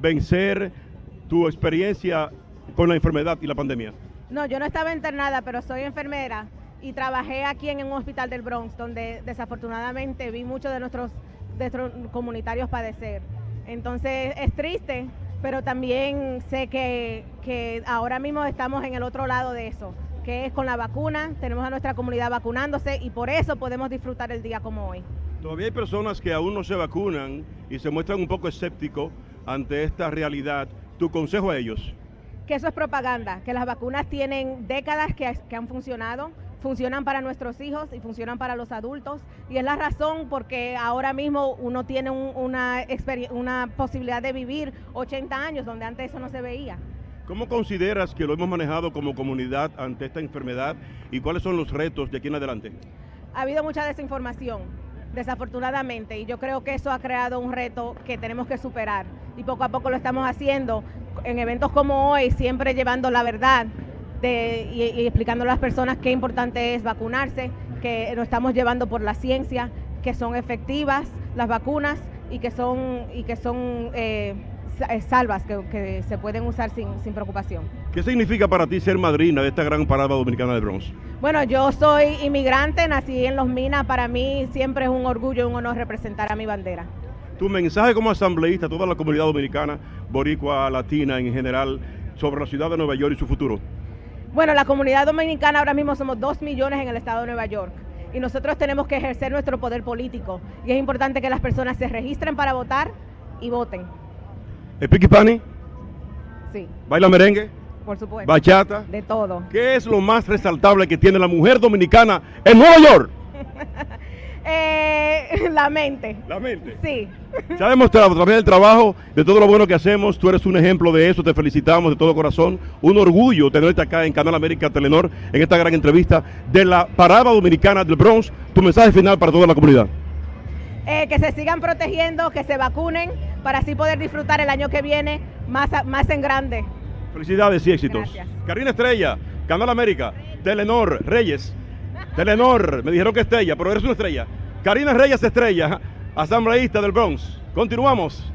vencer tu experiencia con la enfermedad y la pandemia? No, yo no estaba internada, pero soy enfermera y trabajé aquí en un hospital del Bronx, donde desafortunadamente vi muchos de nuestros, de nuestros comunitarios padecer. Entonces es triste, pero también sé que, que ahora mismo estamos en el otro lado de eso, que es con la vacuna, tenemos a nuestra comunidad vacunándose y por eso podemos disfrutar el día como hoy. Todavía hay personas que aún no se vacunan y se muestran un poco escépticos ante esta realidad. ¿Tu consejo a ellos? Que eso es propaganda, que las vacunas tienen décadas que, que han funcionado, funcionan para nuestros hijos y funcionan para los adultos y es la razón porque ahora mismo uno tiene un, una, una posibilidad de vivir 80 años donde antes eso no se veía. ¿Cómo consideras que lo hemos manejado como comunidad ante esta enfermedad y cuáles son los retos de aquí en adelante? Ha habido mucha desinformación, desafortunadamente, y yo creo que eso ha creado un reto que tenemos que superar y poco a poco lo estamos haciendo en eventos como hoy, siempre llevando la verdad de, y, y explicando a las personas qué importante es vacunarse, que lo estamos llevando por la ciencia, que son efectivas las vacunas y que son, y que son eh, eh, salvas, que, que, se pueden usar sin, sin, preocupación. ¿Qué significa para ti ser madrina de esta gran parada dominicana de Bronx? Bueno, yo soy inmigrante, nací en Los Minas, para mí siempre es un orgullo y un honor representar a mi bandera. Tu mensaje como asambleísta a toda la comunidad dominicana, boricua, latina en general, sobre la ciudad de Nueva York y su futuro. Bueno, la comunidad dominicana ahora mismo somos dos millones en el estado de Nueva York y nosotros tenemos que ejercer nuestro poder político y es importante que las personas se registren para votar y voten. ¿Epiqui Pani? Sí. ¿Baila merengue? Por supuesto. ¿Bachata? De todo. ¿Qué es lo más resaltable que tiene la mujer dominicana en Nueva York? Eh, la mente. La mente. Sí. Se ha demostrado a través del trabajo, de todo lo bueno que hacemos, tú eres un ejemplo de eso, te felicitamos de todo corazón. Un orgullo tenerte acá en Canal América Telenor en esta gran entrevista de la parada dominicana del Bronx. Tu mensaje final para toda la comunidad. Eh, que se sigan protegiendo, que se vacunen para así poder disfrutar el año que viene más, más en grande. Felicidades y éxitos. Gracias. Karina Estrella, Canal América, Telenor, Reyes. Telenor, me dijeron que Estrella, pero eres una estrella. Karina Reyes Estrella, asambleísta del Bronx. Continuamos.